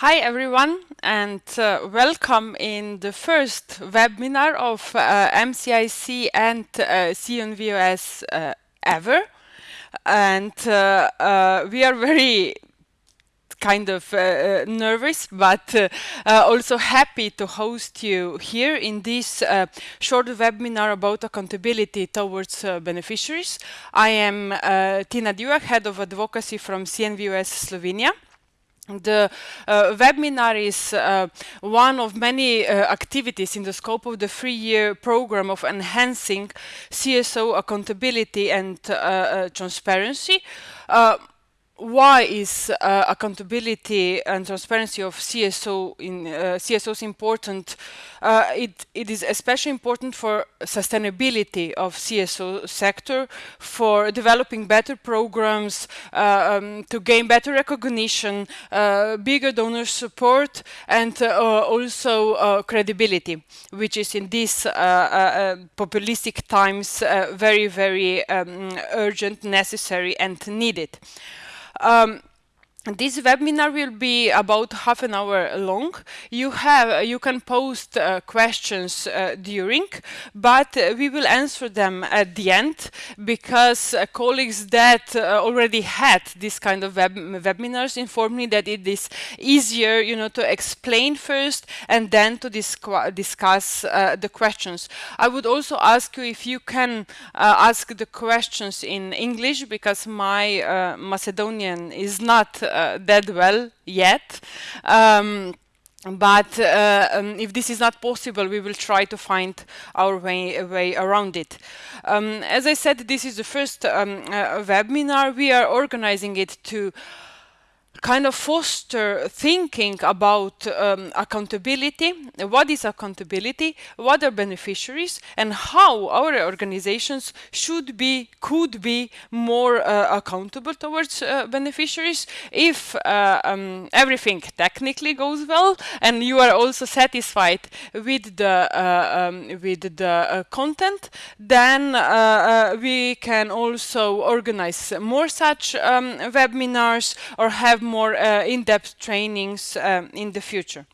Hi everyone and uh, welcome in the first webinar of uh, MCIC and uh, CNVOS uh, ever. And uh, uh, we are very kind of uh, nervous but uh, uh, also happy to host you here in this short webinar about accountability towards beneficiaries. I am Tina Divjak, Head of Advocacy from CNVOS Slovenia. The uh, webinar is uh, one of many uh, activities in the scope of the three-year program of enhancing CSO accountability and uh, uh, transparency. Why is uh, accountability and transparency of CSO in uh, CSOs important? Uh, it, it is especially important for sustainability of CSO sector, for developing better programs, uh, um, to gain better recognition, uh, bigger donor support, and uh, also credibility, which is in these populistic times very, very um, urgent, necessary, and needed. Um, this webinar will be about half an hour long. You have you can post uh, questions uh, during, but uh, we will answer them at the end because uh, colleagues that uh, already had this kind of web webinars informed me that it is easier, you know, to explain first and then to discuss uh, the questions. I would also ask you if you can ask the questions in English because my Macedonian is not that well yet. Um, but uh, um, if this is not possible, we will try to find our way, way around it. Um, as I said, this is the first um, uh, webinar. We are organizing it to kind of foster thinking about um, accountability, what is accountability, what are beneficiaries, and how our organizations should be, could be more uh, accountable towards uh, beneficiaries. If uh, um, everything technically goes well and you are also satisfied with the, uh, um, with the uh, content, then uh, we can also organize more such um, webinars or have more uh, in-depth trainings um, in the future.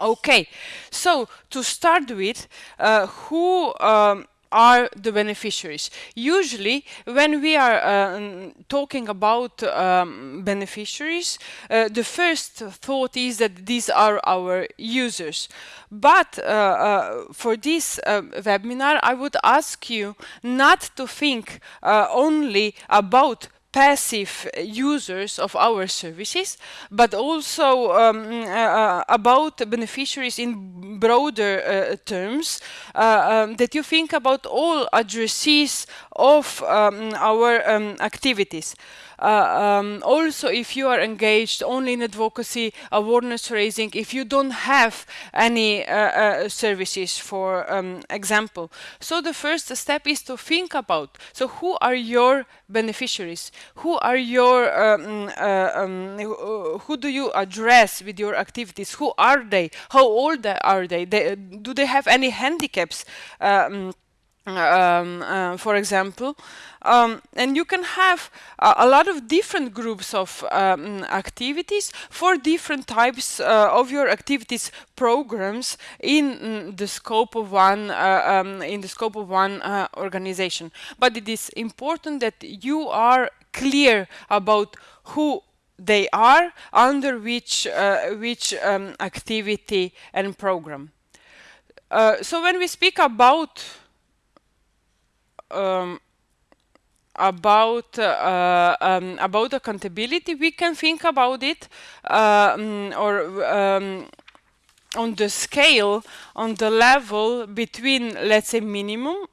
Okay, so to start with, uh, who um, are the beneficiaries. Usually, when we are talking about um, beneficiaries, uh, the first thought is that these are our users. But uh, for this webinar, I would ask you not to think only about passive users of our services, but also um, uh, about beneficiaries in broader uh, terms, uh, um, that you think about all addressees of um, our um, activities. Uh, um, also, if you are engaged only in advocacy, awareness raising, if you don't have any uh, uh, services, for um, example. So the first step is to think about, so who are your beneficiaries? Who are your, um, um, who do you address with your activities? Who are they? How old are they? they do they have any handicaps? Um, um, uh, for example. Um, and you can have a lot of different groups of um, activities for different types uh, of your activities programs in mm, the scope of one uh, um, in the scope of one uh, organization. But it is important that you are clear about who they are under which uh, which um, activity and program. so when we speak about um, about uh, um, about accountability, we can think about it um, or um, on the scale, on the level between, let's say, minimum,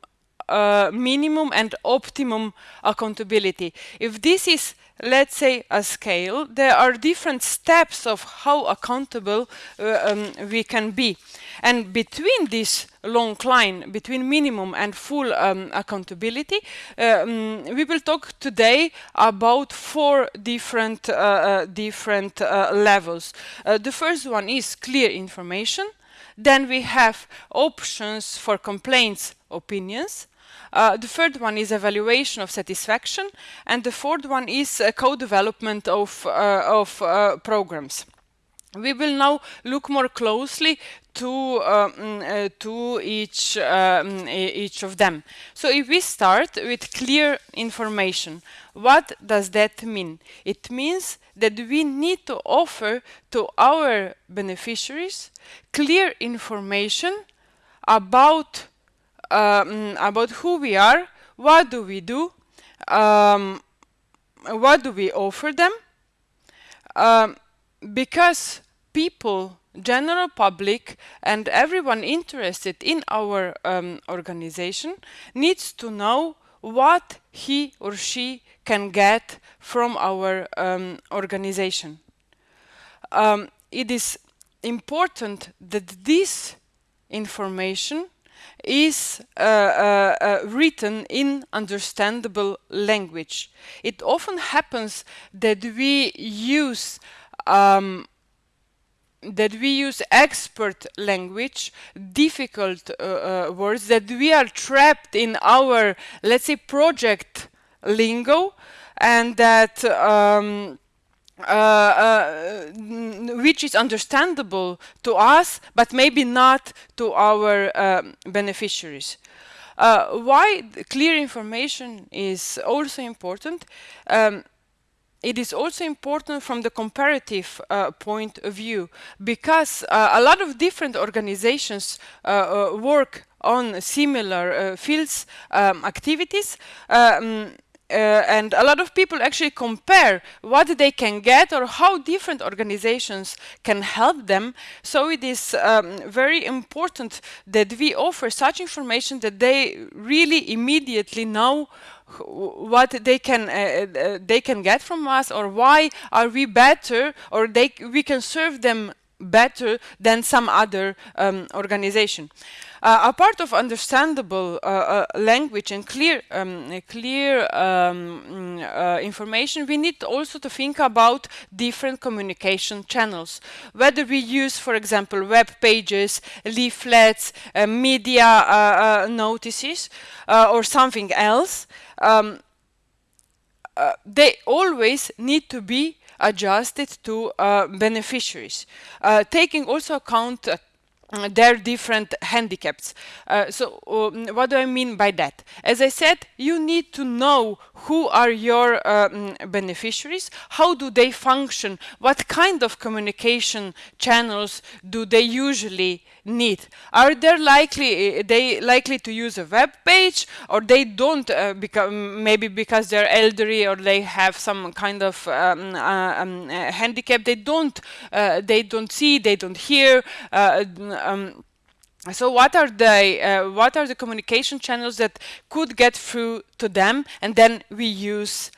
uh, minimum and optimum accountability. If this is let's say a scale, there are different steps of how accountable uh, um, we can be. And between this long line, between minimum and full um, accountability, um, we will talk today about four different, uh, uh, different uh, levels. Uh, the first one is clear information. Then we have options for complaints, opinions. Uh, the third one is evaluation of satisfaction, and the fourth one is uh, co-development of, uh, of uh, programs. we will now look more closely to um, uh, to each um, each of them. So if we start with clear information, what does that mean? It means that we need to offer to our beneficiaries clear information about um, about who we are, what do we do, um, what do we offer them, um, because people general public and everyone interested in our um, organization needs to know what he or she can get from our um, organization. Um, it is important that this information is uh, uh, uh, written in understandable language. It often happens that we use um, that we use expert language, difficult uh, uh, words, that we are trapped in our, let's say, project lingo, and that um, uh, uh, which is understandable to us, but maybe not to our um, beneficiaries. Uh, why clear information is also important um, it is also important from the comparative uh, point of view because uh, a lot of different organizations uh, uh work on similar fields um, activities um, uh, and a lot of people actually compare what they can get or how different organizations can help them. So it is um, very important that we offer such information that they really immediately know what they can uh, uh, they can get from us or why are we better or they we can serve them better than some other um, organization. Uh, a part of understandable uh, uh, language and clear um, clear um, uh, information, we need also to think about different communication channels. Whether we use, for example, web pages, leaflets, uh, media notices, or something else, um, they always need to be adjusted to uh, beneficiaries, uh, taking also account uh, their different handicaps. Uh, so um, what do I mean by that? As I said, you need to know who are your um, beneficiaries, how do they function, what kind of communication channels do they usually need. Are they likely they likely to use a web page or they don't uh, become maybe because they're elderly or they have some kind of um, uh, um, uh, handicap they don't uh, they don't see they don't hear uh, um, so what are the uh, what are the communication channels that could get through to them and then we use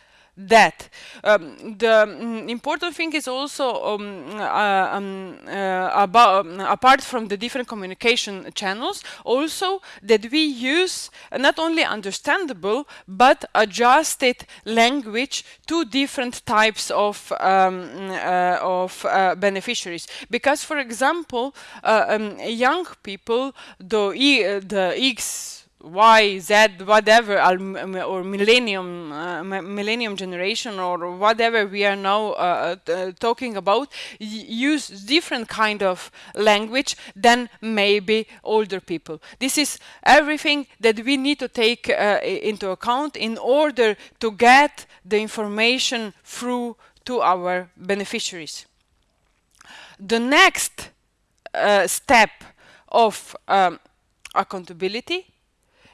that. Um, the um, important thing is also um, uh, um, uh, about um, apart from the different communication channels, also that we use not only understandable but adjusted language to different types of um, uh, of uh, beneficiaries. Because, for example, uh, young people, the e the X Y, Z, whatever, or millennium, uh, millennium generation, or whatever we are now uh, uh talking about, use different kind of language than maybe older people. This is everything that we need to take uh, into account in order to get the information through to our beneficiaries. The next uh, step of um, accountability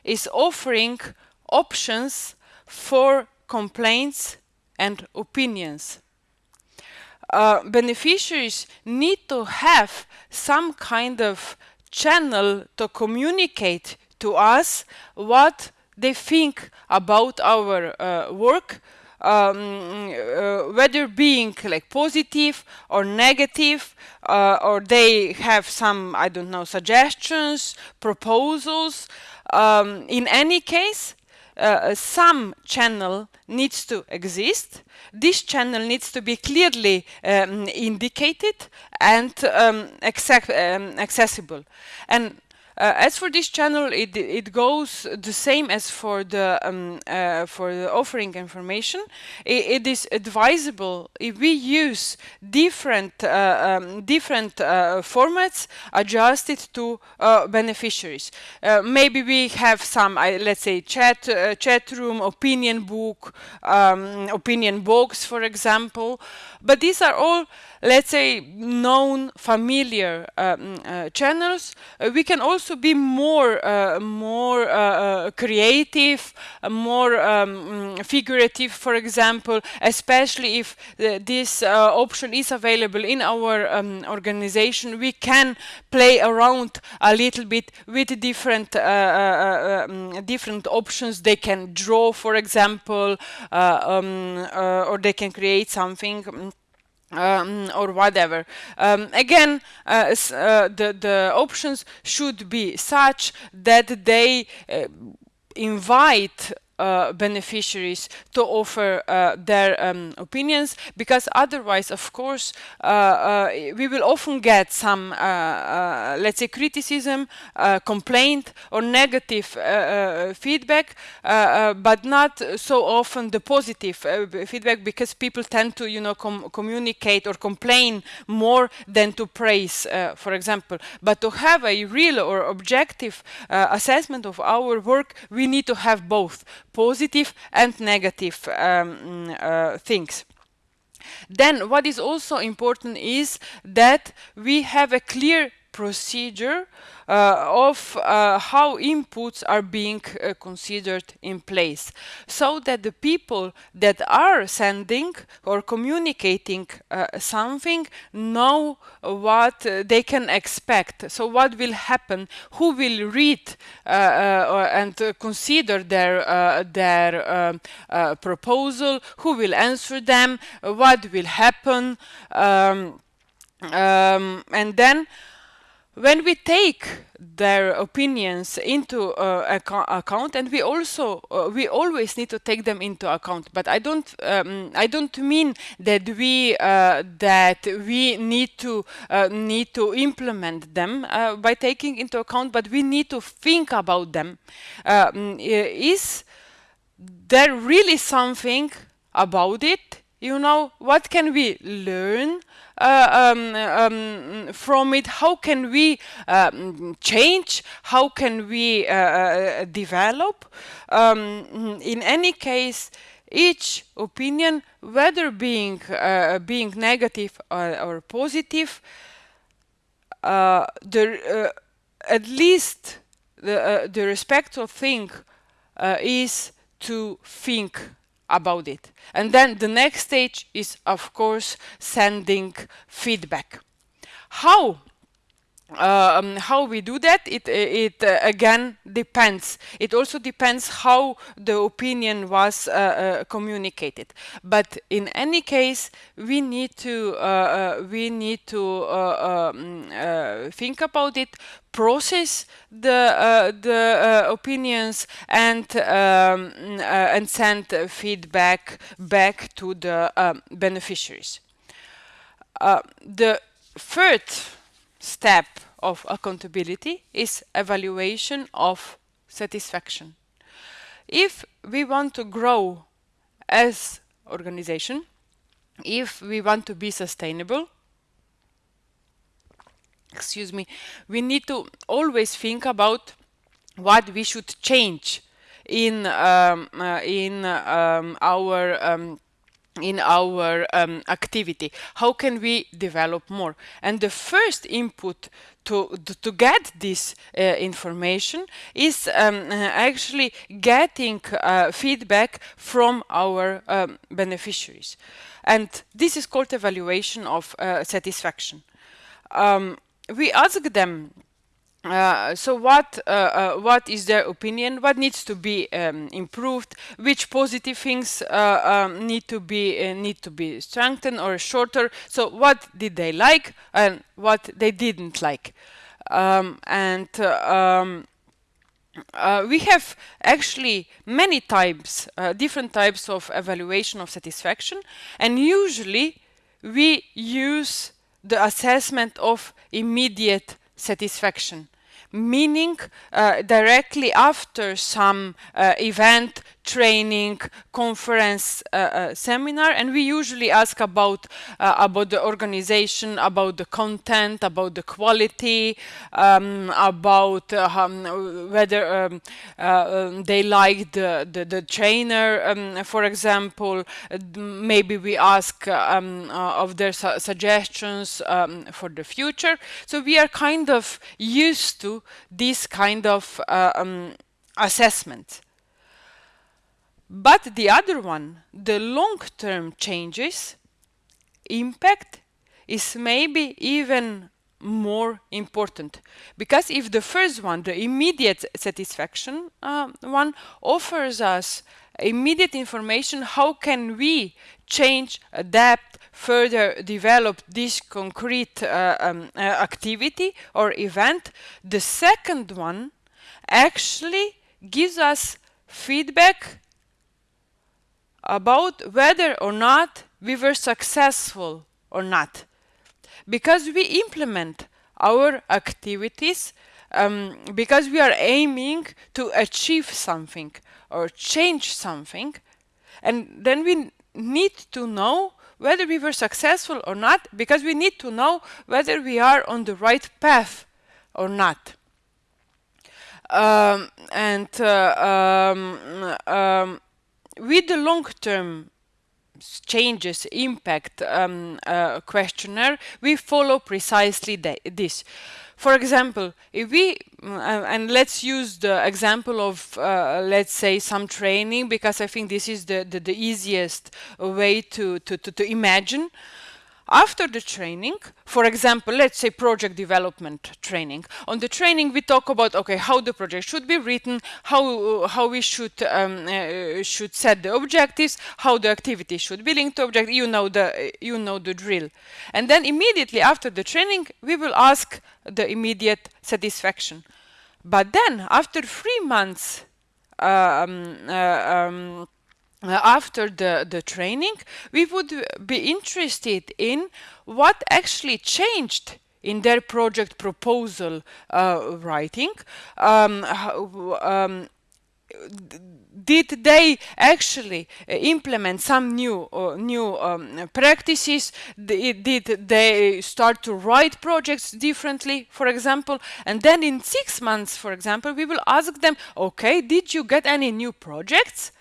is offering options for complaints and opinions. Uh, beneficiaries need to have some kind of channel to communicate to us what they think about our uh, work, um, uh, whether being like positive or negative, uh, or they have some, I don't know, suggestions, proposals. Um, in any case, uh, some channel needs to exist. This channel needs to be clearly um, indicated and um, um, accessible. And Uh, as for this channel, it, it goes the same as for the um, uh, for the offering information. it, it is advisable if we use different uh, um, different uh, formats adjusted to uh, beneficiaries. Uh, maybe we have some, let's say, chat chat room, opinion book, um, opinion box, for example. But these are all let's say, known, familiar um, uh, channels, uh, we can also be more, uh, more uh, creative, more um, figurative, for example, especially if this option is available in our um, organization, we can play around a little bit with different, um, different options. They can draw, for example, um, or they can create something um, or whatever. Um, again, uh, uh, the, the options should be such that they uh, invite uh, beneficiaries to offer uh, their um, opinions because otherwise of course uh, uh we will often get some uh, let's say criticism complaint or negative feedback but not so often the positive feedback because people tend to you know com communicate or complain more than to praise for example. But to have a real or objective assessment of our work we need to have both positive and negative um, uh, things. Then what is also important is that we have a clear procedure uh, of uh, how inputs are being uh, considered in place so that the people that are sending or communicating something know what they can expect. So what will happen? Who will read and consider their their um, proposal? Who will answer them? What will happen? Um, um, and then when we take their opinions into uh, account and we also uh, we always need to take them into account. But i don't um, i don't mean that we uh, that we need to uh, need to implement them uh, by taking into account but we need to think about them. Um, is there really something about it? You know what can we learn uh, um, um, from it? How can we um, change? How can we uh, uh, develop? Um, in any case, each opinion, whether being uh, being negative or, or positive, uh, the at least the the respectful thing is to think about it. And then the next stage is, of course, sending feedback. How? Um, how we do that it it uh, again depends it also depends how the opinion was uh, uh, communicated but in any case we need to uh, uh, we need to uh, um, think about it process the the opinions and um, and send feedback back to the um, beneficiaries. the third step of accountability is evaluation of satisfaction. If we want to grow as organization, if we want to be sustainable, excuse me, we need to always think about what we should change in um, uh, in um, our um, in our um, activity. How can we develop more? And the first input to to get this uh, information is um, actually getting uh, feedback from our um, beneficiaries. And this is called evaluation of uh, satisfaction. Um, we ask them uh, so what uh, uh, what is their opinion? What needs to be um, improved? Which positive things uh, um, need to be uh, need to be strengthened or shorter? So what did they like and what they didn't like? Um, and um, we have actually many types different types of evaluation of satisfaction. And usually we use the assessment of immediate satisfaction meaning uh, directly after some uh, event training conference uh, uh, seminar and we usually ask about uh, about the organization about the content about the quality um, about um, whether um, um, they like the, the, the trainer um, for example. Maybe we ask um, of their su suggestions for the future. So we are kind of used to this kind of assessment but the other one, the long-term changes, impact is maybe even more important. Because if the first one the immediate satisfaction uh, one offers us immediate information how can we change adapt further develop this concrete uh, um, uh, activity or event? The second one actually gives us feedback about whether or not we were successful or not. Because we implement our activities um, because we are aiming to achieve something or change something and then we need to know whether we were successful or not because we need to know whether we are on the right path or not. Um, and uh, um, um with the long-term changes impact um, uh, questionnaire, we follow precisely this. For example, if we, uh, and let's use the example of, uh, let's say, some training, because I think this is the, the, the easiest way to, to, to, to imagine. After the training, for example, let's say project development training. On the training, we talk about okay how the project should be written, how how we should um, uh, should set the objectives, how the activity should be linked to object. You know the you know the drill, and then immediately after the training, we will ask the immediate satisfaction. But then, after three months. Um, uh, um, uh, after the, the training, we would be interested in what actually changed in their project proposal uh, writing. Um, um, did they actually uh, implement some new uh, new um, practices? Did, did they start to write projects differently for example? And then in six months for example we will ask them okay did you get any new projects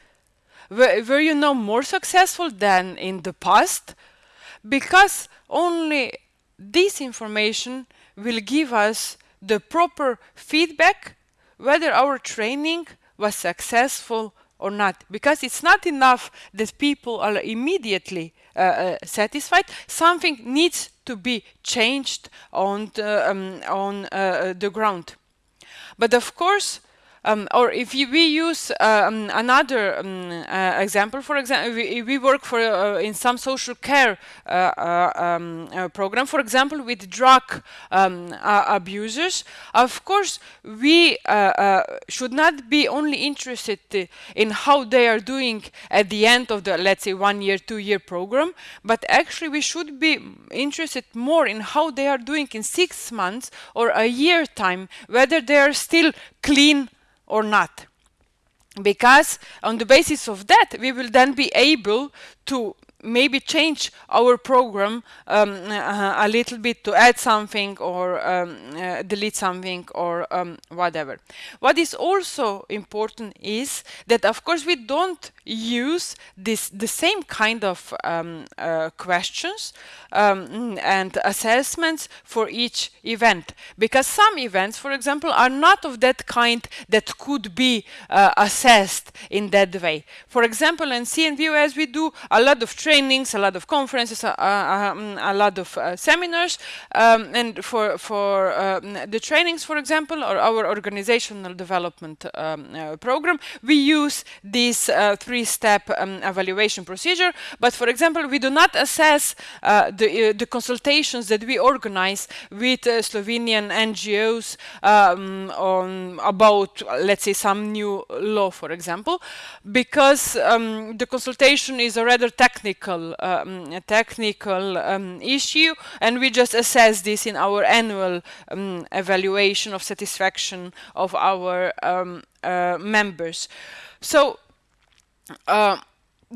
were, were you now more successful than in the past? Because only this information will give us the proper feedback whether our training was successful or not. Because it's not enough that people are immediately uh, uh, satisfied. Something needs to be changed on the, um, on uh, the ground. But of course um, or if we use um, another um, uh, example, for example, we, we work for uh, in some social care uh, uh um, uh, program, for example, with drug um, abusers. Of course, we uh, should not be only interested in how they are doing at the end of the, let's say, one year, two year program, but actually we should be interested more in how they are doing in six months or a year time, whether they are still clean or not. Because on the basis of that we will then be able to maybe change our program um, uh, a little bit to add something or um, uh, delete something or um, whatever. What is also important is that of course we don't use this the same kind of um, uh, questions um, and assessments for each event because some events for example are not of that kind that could be uh, assessed in that way. For example in CNVOS we do a lot of training trainings, a lot of conferences, uh, a lot of uh, seminars. Um, and for, for um, the trainings, for example, or our organizational development um, uh, program, we use this three-step um, evaluation procedure. But for example, we do not assess the, the consultations that we organize with Slovenian NGOs on about, let's say, some new law, for example, because the consultation is a rather technical technical um, technical um, issue and we just assess this in our annual um, evaluation of satisfaction of our um, uh, members. So uh,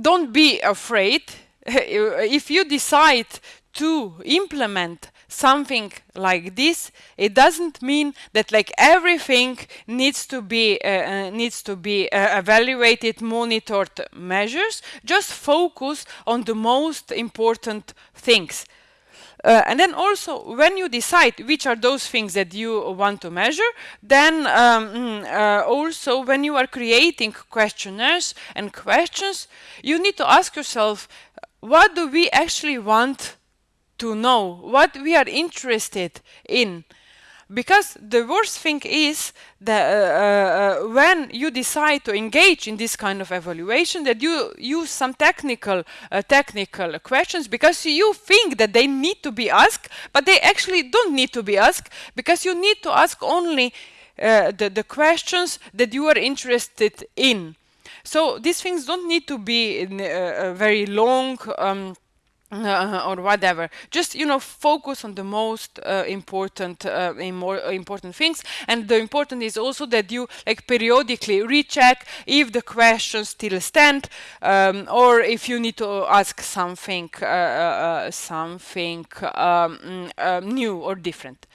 don't be afraid. If you decide to implement something like this it doesn't mean that like everything needs to be uh, uh, needs to be uh, evaluated monitored measures. Just focus on the most important things. Uh, and then also when you decide which are those things that you want to measure then um, mm, uh, also when you are creating questionnaires and questions you need to ask yourself what do we actually want to know what we are interested in. Because the worst thing is that uh, uh, when you decide to engage in this kind of evaluation that you use some technical uh, technical questions because you think that they need to be asked but they actually don't need to be asked because you need to ask only uh, the, the questions that you are interested in. So these things don't need to be in, uh, very long um, uh, or whatever. Just you know focus on the most uh, important uh, more important things. And the important is also that you like periodically recheck if the questions still stand um, or if you need to ask something uh, uh, something um, mm, new or different.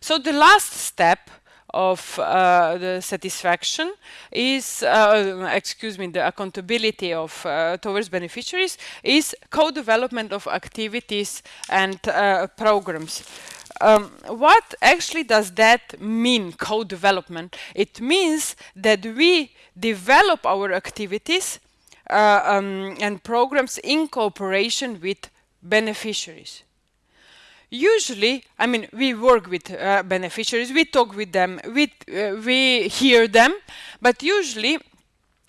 So the last step of uh, the satisfaction is, uh, excuse me, the accountability of uh, towards beneficiaries is co-development of activities and uh, programs. Um, what actually does that mean, co-development? It means that we develop our activities uh, um, and programs in cooperation with beneficiaries usually i mean we work with uh, beneficiaries we talk with them we uh, we hear them but usually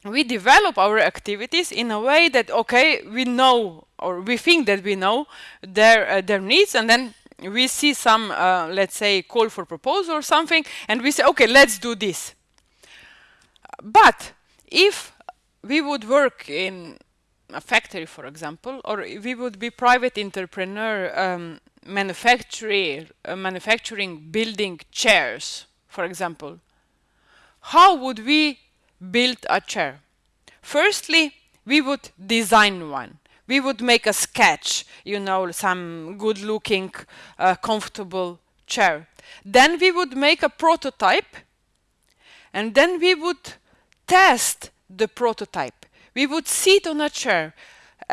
we develop our activities in a way that okay we know or we think that we know their uh, their needs and then we see some uh, let's say call for proposal or something and we say okay let's do this. But if we would work in a factory for example or we would be private entrepreneur um, manufacturing, uh, manufacturing building chairs, for example, how would we build a chair? Firstly, we would design one. We would make a sketch, you know, some good looking, uh, comfortable chair. Then we would make a prototype and then we would test the prototype. We would sit on a chair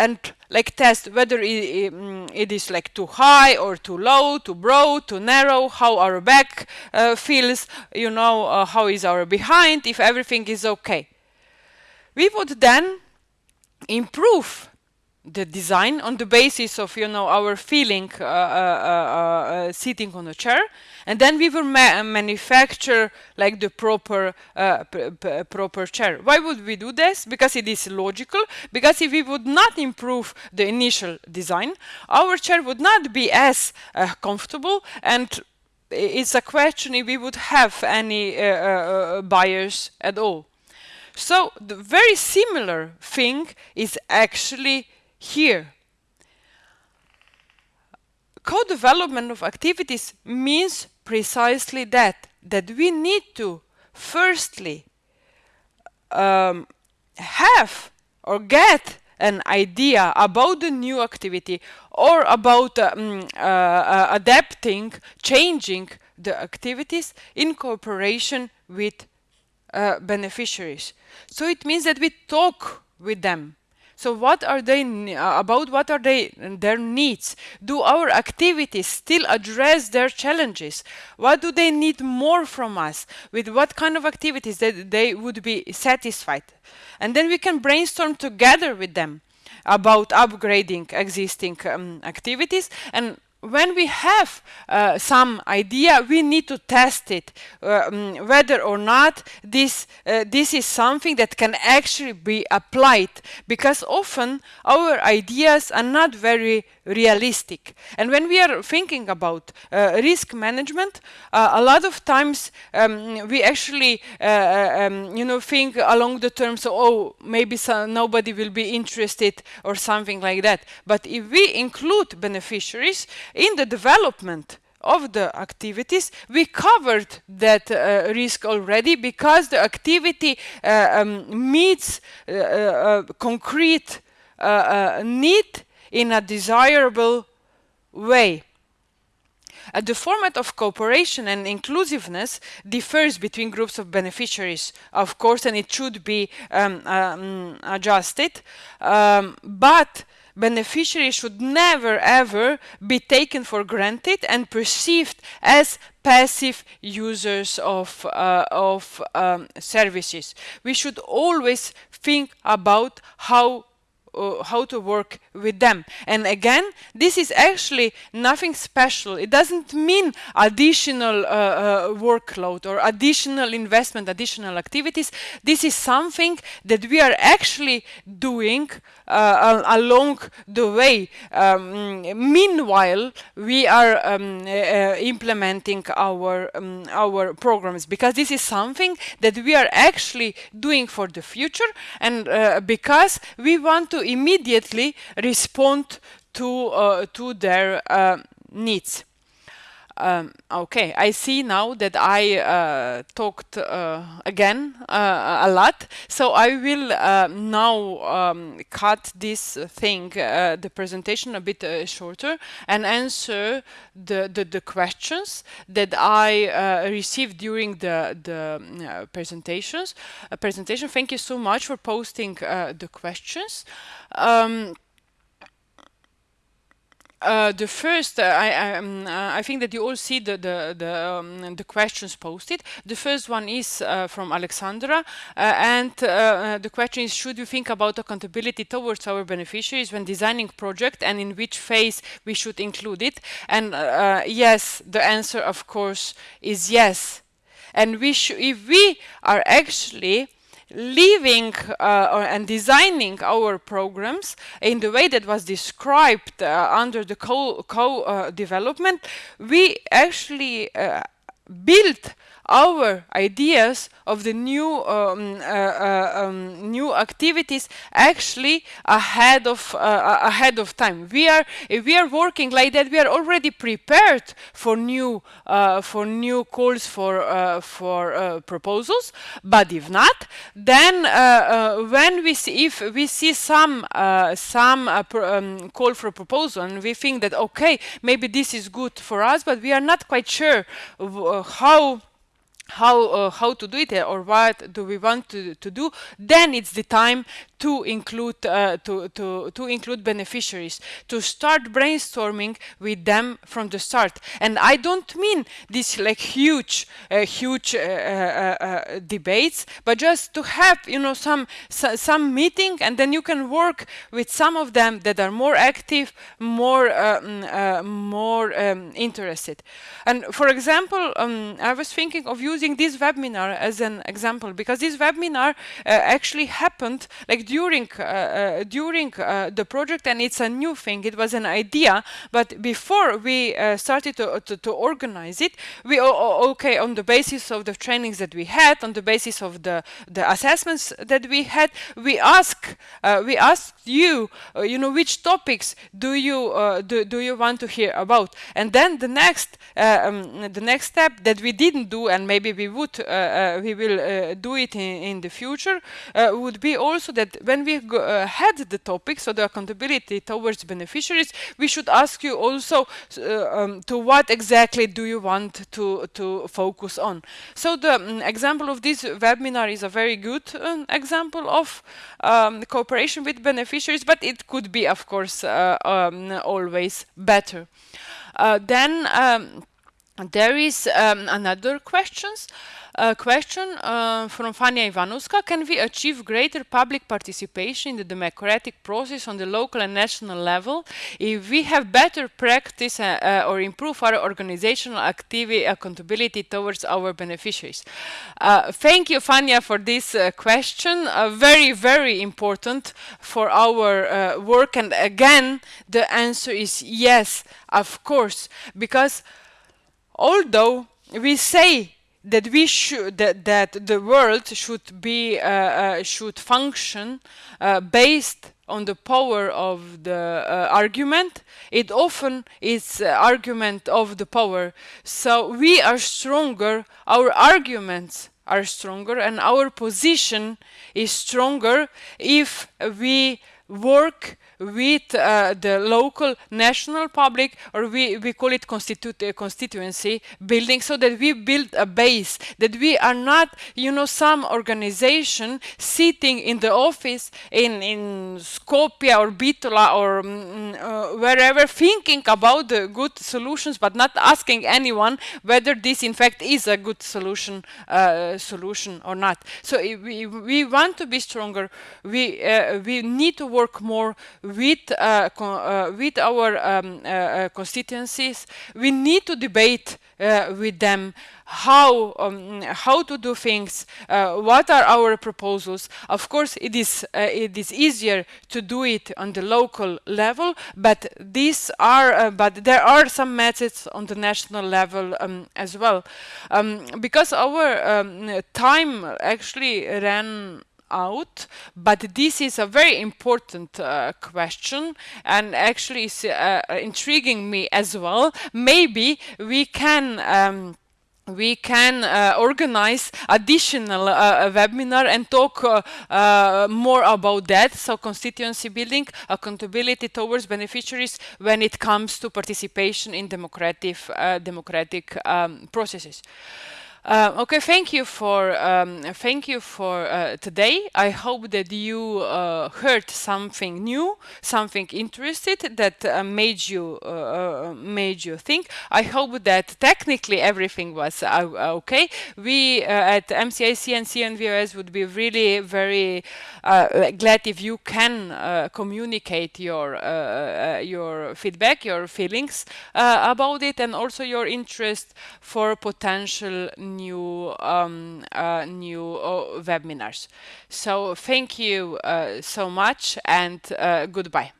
and like test whether it, mm, it is like too high or too low, too broad, too narrow, how our back uh, feels, you know, uh, how is our behind, if everything is okay. We would then improve the design on the basis of you know our feeling uh, uh, uh, uh sitting on a chair and then we will ma manufacture like the proper uh, proper chair. Why would we do this? Because it is logical. Because if we would not improve the initial design our chair would not be as uh, comfortable. And it's a question if we would have any buyers at all. So the very similar thing is actually here. Co-development of activities means precisely that, that we need to firstly um, have or get an idea about the new activity or about um, uh, uh, adapting, changing the activities in cooperation with uh, beneficiaries. So it means that we talk with them. So what are they uh, about? What are they their needs? Do our activities still address their challenges? What do they need more from us? With what kind of activities that they would be satisfied? And then we can brainstorm together with them about upgrading existing um, activities and when we have uh, some idea, we need to test it, um, whether or not this uh, this is something that can actually be applied, because often our ideas are not very realistic. And when we are thinking about uh, risk management, uh, a lot of times um, we actually, uh, um, you know, think along the terms of, oh, maybe nobody will be interested or something like that. But if we include beneficiaries in the development of the activities, we covered that uh, risk already because the activity uh, um, meets uh, uh concrete need in a desirable way. Uh, the format of cooperation and inclusiveness differs between groups of beneficiaries, of course, and it should be um, um, adjusted. Um, but beneficiaries should never ever be taken for granted and perceived as passive users of, uh, of um, services. We should always think about how uh, how to work with them. And again, this is actually nothing special. It doesn't mean additional uh, uh, workload or additional investment, additional activities. This is something that we are actually doing uh, along the way. Um, meanwhile, we are um, uh, implementing our um, our programs because this is something that we are actually doing for the future and uh, because we want to immediately respond to uh, to their uh, needs. Um, okay, I see now that I uh, talked uh, again uh, a lot, so I will uh, now um, cut this thing, uh, the presentation a bit uh, shorter and answer the, the, the, questions that I received during the, the presentations. presentation. Thank you so much for posting the questions. Um, uh, the first, uh, I, um, uh, I think that you all see the the the, um, the questions posted. The first one is uh, from Alexandra, uh, and uh, the question is: Should we think about accountability towards our beneficiaries when designing project, and in which phase we should include it? And yes, the answer, of course, is yes. And we if we are actually living uh, and designing our programs in the way that was described uh, under the co-development, co uh, we actually uh, built our ideas of the new um, uh, uh, um, new activities actually ahead of uh, ahead of time. We are if we are working like that, we are already prepared for new for new calls for for proposals. But if not, then when we see if we see some some um, call for proposal and we think that okay maybe this is good for us, but we are not quite sure how how uh, how to do it or what do we want to, to do then it's the time to include uh, to, to to include beneficiaries to start brainstorming with them from the start. And i don't mean this like huge uh, huge uh, uh, uh, debates but just to have you know some so, some meeting and then you can work with some of them that are more active more mm, more um, interested. And for example um, i was thinking of using this webinar as an example because this webinar uh, actually happened like during uh, uh, during uh, the project and it's a new thing. It was an idea but before we uh, started to, to, to, organize it we okay on the basis of the trainings that we had on the basis of the the assessments that we had we ask uh, we asked you uh, you know which topics do you do, do you want to hear about? And then the next um, the next step that we didn't do and maybe we would we will do it in, in the future would be also that when we go, had the topic, so the accountability towards beneficiaries, we should ask you also um, to what exactly do you want to to focus on. So the um, example of this webinar is a very good um, example of um, cooperation with beneficiaries, but it could be, of course, uh, um, always better. Uh, then um, there is another questions uh, question uh, from Fania Ivanuska. Can we achieve greater public participation in the democratic process on the local and national level if we have better practice uh, uh or improve our organizational activity accountability towards our beneficiaries? Uh, thank you, Fania, for this uh, question. very, very important for our work. And again, the answer is yes, of course, because although we say that we should that, that the world should be uh, uh, should function uh, based on the power of the uh, argument. It often is uh, argument of the power. So we are stronger our arguments are stronger and our position is stronger if we work with uh, the local national public or we, we call it constitu- constituency building so that we build a base that we are not you know some organization sitting in the office in in Skopje or Bitola or mm, uh, wherever thinking about the good solutions but not asking anyone whether this in fact is a good solution uh, solution or not. So we, we want to be stronger we uh, we need to work more with uh, uh, with our um, uh, constituencies, we need to debate with them how um, how to do things uh, what are our proposals. Of course it is uh, it is easier to do it on the local level but these are uh, but there are some methods on the national level um, as well. Um, because our um, time actually ran out but this is a very important uh, question and actually is uh, intriguing me as well. Maybe we can um, we can uh, organize additional uh, webinar and talk uh, uh, more about that. So constituency building accountability towards beneficiaries when it comes to participation in democratic uh, democratic um, processes uh, okay, thank you for um, thank you for uh, today. I hope that you uh, heard something new, something interested that uh, made you uh, uh, made you think. I hope that technically everything was okay. We at MCIC and CNVOS would be really very glad if you can communicate your your feedback, your feelings about it, and also your interest for potential new um, uh, new uh, webinars. So thank you uh, so much and uh, goodbye.